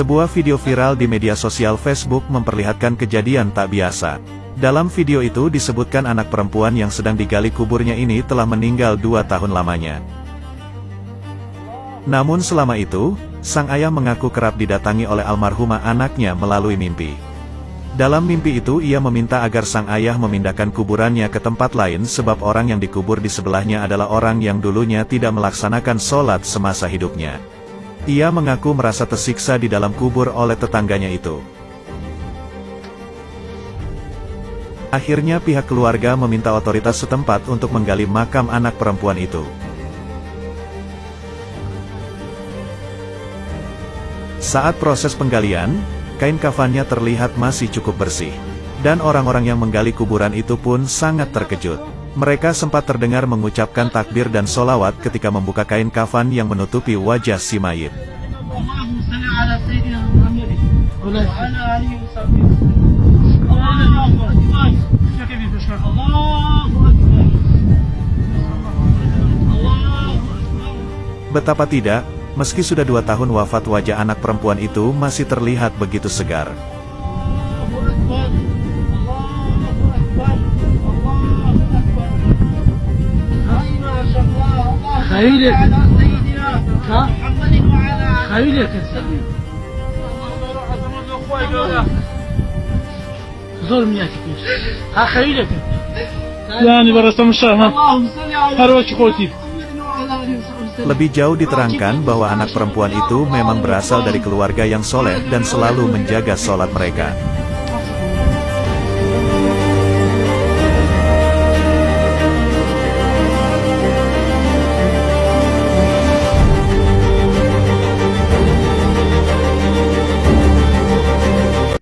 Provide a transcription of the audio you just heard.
Sebuah video viral di media sosial Facebook memperlihatkan kejadian tak biasa. Dalam video itu disebutkan anak perempuan yang sedang digali kuburnya ini telah meninggal dua tahun lamanya. Namun selama itu, sang ayah mengaku kerap didatangi oleh almarhumah anaknya melalui mimpi. Dalam mimpi itu ia meminta agar sang ayah memindahkan kuburannya ke tempat lain sebab orang yang dikubur di sebelahnya adalah orang yang dulunya tidak melaksanakan sholat semasa hidupnya. Ia mengaku merasa tersiksa di dalam kubur oleh tetangganya itu. Akhirnya pihak keluarga meminta otoritas setempat untuk menggali makam anak perempuan itu. Saat proses penggalian, kain kafannya terlihat masih cukup bersih. Dan orang-orang yang menggali kuburan itu pun sangat terkejut. Mereka sempat terdengar mengucapkan takbir dan solawat ketika membuka kain kafan yang menutupi wajah si mayit. Betapa tidak, meski sudah dua tahun wafat wajah anak perempuan itu masih terlihat begitu segar. خيلك ها خيلك ظلم يا كبير ها خيلك يعني برسم الشهر هروك قوتي Lebih jauh diterangkan bahwa anak perempuan itu memang berasal dari keluarga yang soleh dan selalu menjaga sholat mereka.